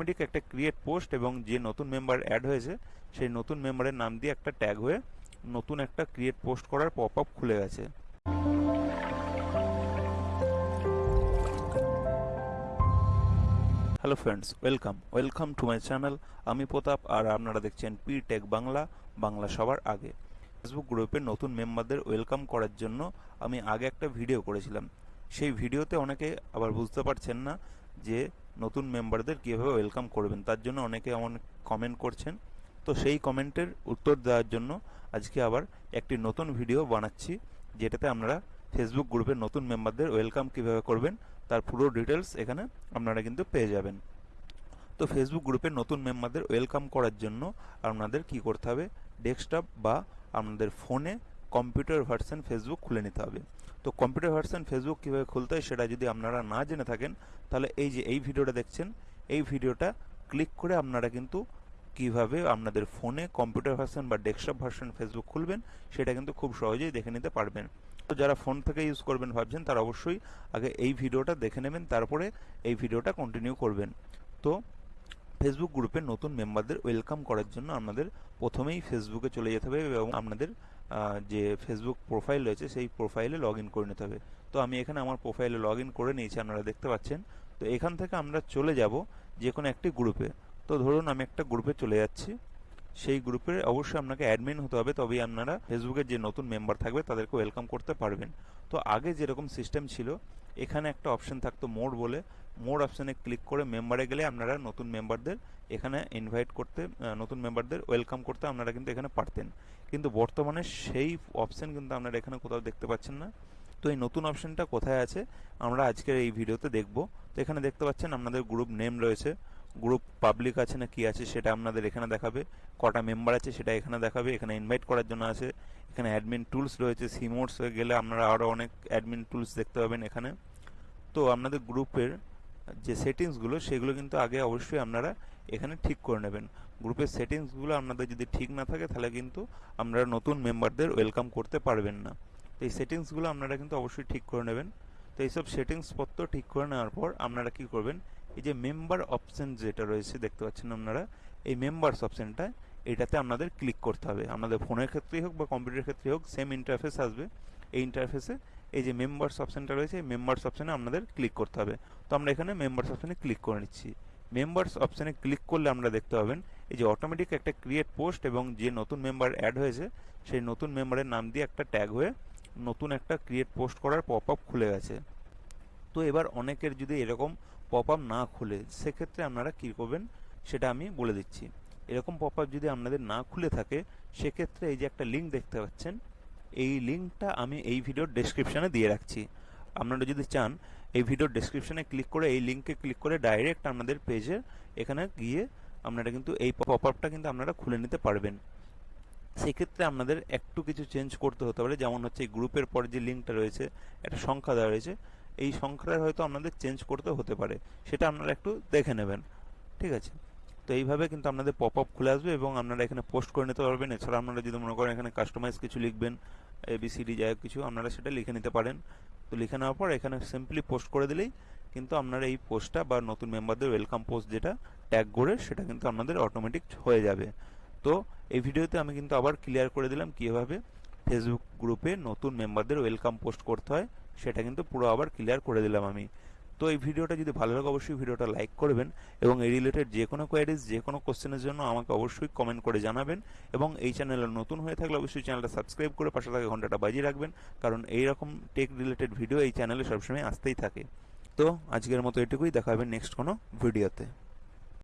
Automatic একটা create post এবং যে নতুন মেম্বার অ্যাড হয়েছে, সেই নতুন মেম্বারের নাম দিয়ে একটা ট্যাগ হয়ে নতুন একটা ক্রিয়েট পোস্ট করার পপ আপ খুলে গেছে। Hello friends welcome welcome to my channel আমি প্রতাপ, আর আপনারা দেখছেন পি টেক বাংলা বাংলা সবার আগে। ফেসবুক গ্রুপের নতুন মেম্বারদের ওয়েলকাম করার জন্য আমি আগে একটা ভিডিও করেছিলাম। সেই ভিডিওতে অনেকে আবার বুঝতে পারছেন না যে নতুন মেম্বারদের কীভাবে ওয়েলকাম করবেন, তার জন্য অনেকে অনেক কমেন্ট করছেন। তো সেই কমেন্টের উত্তর দেওয়ার জন্য আজকে আবার একটি নতুন ভিডিও বানাচ্ছি, যেটাতে আপনারা ফেসবুক গ্রুপের নতুন মেম্বারদের ওয়েলকাম কীভাবে করবেন, তার পুরো ডিটেলস এখানে আপনারা কিন্তু পেয়ে যাবেন। তো ফেসবুক গ্রুপের নতুন মেম্বারদের ওয়েলকাম করার জন্য আপনাদের কি করতে হবে ডেস্কটপ বা আপনাদের ফোনে কম্পিউটার ভার্সন ফেসবুক খুলে নিতে হবে। তো কম্পিউটার ভার্সন ফেসবুক কীভাবে খুলতে হয় সেটা যদি আপনারা না জেনে থাকেন, তাহলে এই যে এই ভিডিওটা দেখছেন, এই ভিডিওটা ক্লিক করে আপনারা কিন্তু কীভাবে আপনাদের ফোনে কম্পিউটার ভার্সন বা ডেস্কটপ ভার্সন ফেসবুক খুলবেন, সেটা কিন্তু খুব সহজেই দেখে নিতে পারবেন। তো যারা ফোন থেকে ইউজ করবেন ভাবছেন, তারা অবশ্যই আগে এই ভিডিওটা দেখে নেবেন, তারপরে এই ভিডিওটা কন্টিনিউ করবেন। তো ফেসবুক গ্রুপে নতুন মেম্বারদের ওয়েলকাম করার জন্য আপনাদের প্রথমেই ফেসবুকে চলে যেতে হবে এবং আপনাদের যে ফেসবুক প্রোফাইল রয়েছে সেই প্রোফাইলে লগ ইন করে নিতে হবে। তো আমি এখানে আমার প্রোফাইলে লগ ইন করে নিয়েছি, আপনারা দেখতে পাচ্ছেন। তো এখান থেকে আমরা চলে যাব যে কোনো একটি গ্রুপে তো ধরুন আমি একটা গ্রুপে চলে যাচ্ছি। সেই গ্রুপে অবশ্যই আপনাকে অ্যাডমিন হতে হবে, তবেই আপনারা ফেসবুকের যে নতুন মেম্বার থাকবে তাদেরকে ওয়েলকাম করতে পারবেন। তো আগে যেরকম সিস্টেম ছিল, এখানে একটা অপশন থাকতো মোড বলে। মোড অপশানে ক্লিক করে মেম্বারে গেলে আপনারা নতুন মেম্বারদের এখানে ইনভাইট করতে নতুন মেম্বারদের ওয়েলকাম করতে আপনারা কিন্তু এখানে পারতেন। কিন্তু বর্তমানে সেই অপশান কিন্তু আপনারা এখানে কোথাও দেখতে পাচ্ছেন না। তো এই নতুন অপশানটা কোথায় আছে, আমরা আজকের এই ভিডিওতে দেখব। তো এখানে দেখতে পাচ্ছেন, আপনাদের গ্রুপ নেম রয়েছে। গ্রুপ পাবলিক আছে না কি আছে সেটা আপনাদের এখানে দেখাবে, কটা মেম্বার আছে সেটা এখানে দেখাবে, এখানে ইনভাইট করার জন্য আছে, এখানে অ্যাডমিন টুলস রয়েছে সিমোটস গেলে আপনারা আরও অনেক অ্যাডমিন টুলস দেখতে পাবেন এখানে। তো আপনাদের গ্রুপের যে সেটিংসগুলো সেগুলো কিন্তু আগে অবশ্যই আপনারা এখানে ঠিক করে নেবেন। গ্রুপের সেটিংসগুলো আপনাদের যদি ঠিক না থাকে, তাহলে কিন্তু আপনারা নতুন মেম্বারদের ওয়েলকাম করতে পারবেন না। তো এই সেটিংসগুলো আপনারা কিন্তু অবশ্যই ঠিক করে নেবেন। তো এইসব সেটিংসপত্র ঠিক করে নেওয়ার পর আপনারা কি করবেন এই যে মেম্বার অপশন যেটা রয়েছে, দেখতে পাচ্ছেন আপনারা, এই মেম্বার্স অপশানটা এটাতে আপনাদের ক্লিক করতে হবে। আপনাদের ফোনের ক্ষেত্রেই হোক বা কম্পিউটারের ক্ষেত্রে হোক সেম ইন্টারফেস আসবে। এই ইন্টারফেসে এই যে মেম্বার্স অপশানটা রয়েছে, এই মেম্বার্স অপশানে আপনাদের ক্লিক করতে হবে। তো আমরা এখানে মেম্বার্স অপশানে ক্লিক করে নিচ্ছি। মেম্বার্স অপশানে ক্লিক করলে আমরা দেখতে পাবেন, এই যে অটোমেটিক একটা ক্রিয়েট পোস্ট এবং যে নতুন মেম্বার অ্যাড হয়েছে, সেই নতুন মেম্বারের নাম দিয়ে একটা ট্যাগ হয়ে নতুন একটা ক্রিয়েট পোস্ট করার পপ আপ খুলে গেছে। তো এবার অনেকের যদি এরকম পপ আপ না খুলে, সেক্ষেত্রে আপনারা কী করবেন সেটা আমি বলে দিচ্ছি। এরকম পপ আপ যদি আপনাদের না খুলে থাকে, সেক্ষেত্রে এই যে একটা লিঙ্ক দেখতে পাচ্ছেন, এই লিঙ্কটা আমি এই ভিডিওর ডেসক্রিপশানে দিয়ে রাখছি। আপনারা যদি চান, এই ভিডিওর ডেসক্রিপশানে ক্লিক করে, এই লিঙ্কে ক্লিক করে ডাইরেক্ট আপনাদের পেজে এখানে গিয়ে আপনারা কিন্তু এই পপ আপটা কিন্তু আপনারা খুলে নিতে পারবেন। সেক্ষেত্রে আপনাদের একটু কিছু চেঞ্জ করতে হতে পারে। যেমন হচ্ছে এই গ্রুপের পর যে লিঙ্কটা রয়েছে, একটা সংখ্যা দেওয়া রয়েছে এই সংখ্যাটা হয়তো আপনাদের চেঞ্জ করতে হতে পারে। সেটা আপনারা একটু দেখে নেবেন। ঠিক আছে? তো এইভাবে কিন্তু আপনাদের পপ আপ খুলে আসবে এবং আপনারা এখানে পোস্ট করে নিতে পারবেন। এছাড়া আপনারা যদি মনে করেন এখানে কাস্টমাইজ কিছু লিখবেন এবিসিডি যাই হোক কিছু, আপনারা সেটা লিখে নিতে পারেন। তো লিখে নেওয়ার পর এখানে সিম্পলি পোস্ট করে দিলেই কিন্তু আপনারা এই পোস্টটা বা নতুন মেম্বারদের ওয়েলকাম পোস্ট যেটা ট্যাগ করে সেটা কিন্তু আপনাদের অটোমেটিক হয়ে যাবে। তো এই ভিডিওতে আমি কিন্তু আবার ক্লিয়ার করে দিলাম কীভাবে ফেসবুক গ্রুপে নতুন মেম্বারদের ওয়েলকাম পোস্ট করতে হয়। সেটা কিন্তু পুরো আবার ক্লিয়ার করে দিলাম আমি। তো এই ভিডিওটা যদি ভালো লাগে অবশ্যই ভিডিওটা লাইক করবেন এবং এই রিলেটেড যে কোনো কোয়ারিজ যে কোনো কোশ্চেনের জন্য আমাকে অবশ্যই কমেন্ট করে জানাবেন এবং এই চ্যানেলে নতুন হয়ে থাকলে অবশ্যই চ্যানেলটা সাবস্ক্রাইব করে পাশে থাকা ঘন্টাটা বাজিয়ে রাখবেন, কারণ এই রকম টেক রিলেটেড ভিডিও এই চ্যানেলে সবসময় আসতেই থাকে। তো আজকের মতো এটুকুই, দেখা হবে নেক্সট কোনো ভিডিওতে